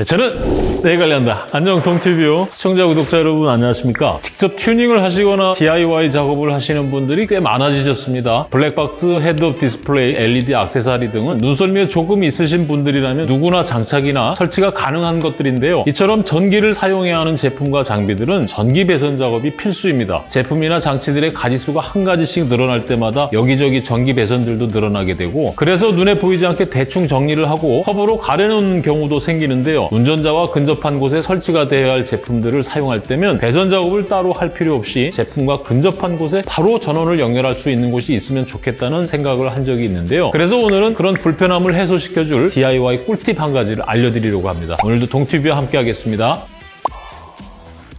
네, 저는 내 관련다. 안녕 동티뷰 시청자 구독자 여러분 안녕하십니까? 직접 튜닝을 하시거나 DIY 작업을 하시는 분들이 꽤 많아지셨습니다. 블랙박스, 헤드업 디스플레이, LED 액세서리 등은 눈썰미가 조금 있으신 분들이라면 누구나 장착이나 설치가 가능한 것들인데요. 이처럼 전기를 사용해야 하는 제품과 장비들은 전기 배선 작업이 필수입니다. 제품이나 장치들의 가지수가 한 가지씩 늘어날 때마다 여기저기 전기 배선들도 늘어나게 되고 그래서 눈에 보이지 않게 대충 정리를 하고 커버로 가려놓는 경우도 생기는데요 운전자와 근접한 곳에 설치가 되어야 할 제품들을 사용할 때면 배선 작업을 따로 할 필요 없이 제품과 근접한 곳에 바로 전원을 연결할 수 있는 곳이 있으면 좋겠다는 생각을 한 적이 있는데요. 그래서 오늘은 그런 불편함을 해소시켜줄 DIY 꿀팁 한 가지를 알려드리려고 합니다. 오늘도 동티뷰와 함께 하겠습니다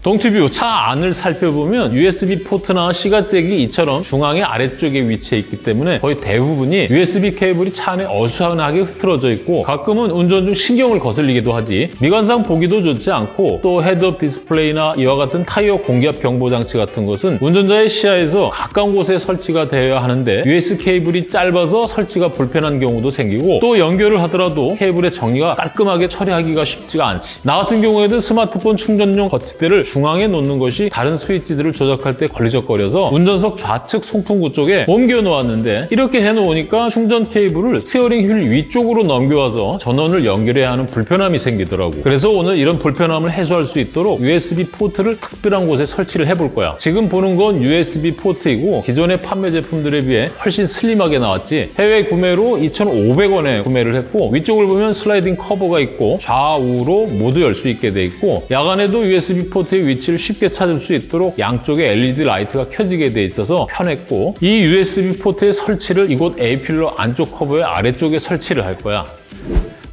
동티뷰 차 안을 살펴보면 USB 포트나 시가잭이 이처럼 중앙의 아래쪽에 위치해 있기 때문에 거의 대부분이 USB 케이블이 차 안에 어수선하게 흐트러져 있고 가끔은 운전 중 신경을 거슬리기도 하지. 미관상 보기도 좋지 않고 또 헤드업 디스플레이나 이와 같은 타이어 공기압 경보 장치 같은 것은 운전자의 시야에서 가까운 곳에 설치가 되어야 하는데 USB 케이블이 짧아서 설치가 불편한 경우도 생기고 또 연결을 하더라도 케이블의 정리가 깔끔하게 처리하기가 쉽지가 않지. 나 같은 경우에도 스마트폰 충전용 거치대를 중앙에 놓는 것이 다른 스위치들을 조작할 때 걸리적거려서 운전석 좌측 송풍구 쪽에 옮겨 놓았는데 이렇게 해놓으니까 충전 케이블을 스티어링 휠 위쪽으로 넘겨와서 전원을 연결해야 하는 불편함이 생기더라고. 그래서 오늘 이런 불편함을 해소할 수 있도록 USB 포트를 특별한 곳에 설치를 해볼 거야. 지금 보는 건 USB 포트이고 기존의 판매 제품들에 비해 훨씬 슬림하게 나왔지. 해외 구매로 2,500원에 구매를 했고 위쪽을 보면 슬라이딩 커버가 있고 좌우로 모두 열 수 있게 돼 있고 야간에도 USB 포트 의 위치를 쉽게 찾을 수 있도록 양쪽에 LED 라이트가 켜지게 돼 있어서 편했고 이 USB 포트의 설치를 이곳 A필러 안쪽 커버의 아래쪽에 설치를 할 거야.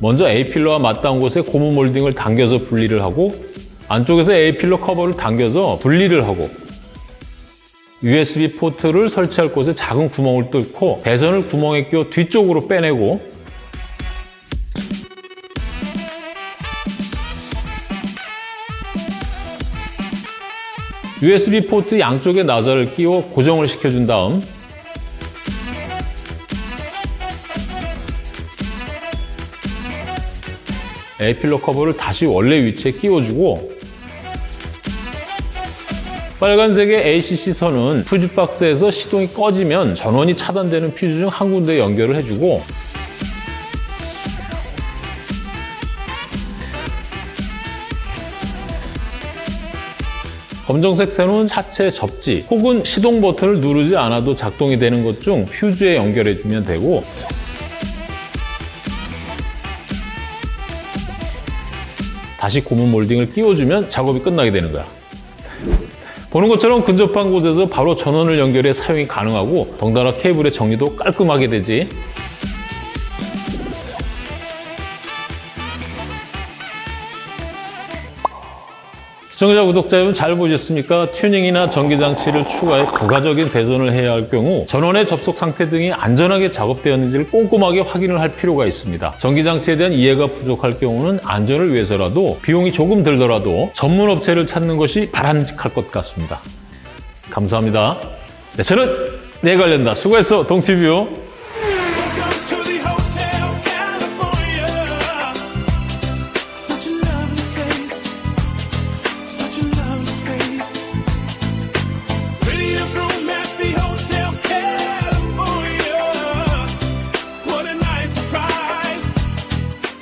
먼저 A필러와 맞닿은 곳에 고무 몰딩을 당겨서 분리를 하고 안쪽에서 A필러 커버를 당겨서 분리를 하고 USB 포트를 설치할 곳에 작은 구멍을 뚫고 배선을 구멍에 끼워 뒤쪽으로 빼내고 USB 포트 양쪽에 나사를 끼워 고정을 시켜준 다음 에필러 커버를 다시 원래 위치에 끼워주고 빨간색의 ACC 선은 퓨즈 박스에서 시동이 꺼지면 전원이 차단되는 퓨즈 중 한 군데 연결을 해주고 검정색 쇠는 차체 접지 혹은 시동 버튼을 누르지 않아도 작동이 되는 것중 퓨즈에 연결해주면 되고 다시 고무 몰딩을 끼워주면 작업이 끝나게 되는 거야. 보는 것처럼 근접한 곳에서 바로 전원을 연결해 사용이 가능하고 덩달아 케이블의 정리도 깔끔하게 되지. 시청자, 구독자 여러분 잘 보셨습니까? 튜닝이나 전기장치를 추가해 부가적인 배선을 해야 할 경우 전원의 접속 상태 등이 안전하게 작업되었는지를 꼼꼼하게 확인을 할 필요가 있습니다. 전기장치에 대한 이해가 부족할 경우는 안전을 위해서라도 비용이 조금 들더라도 전문 업체를 찾는 것이 바람직할 것 같습니다. 감사합니다. 네, 저는 내 관련다. 수고했어, 동티뷰.